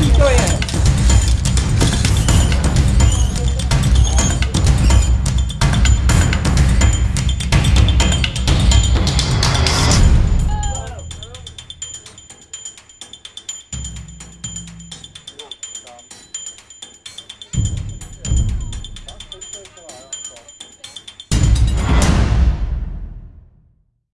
聞こえ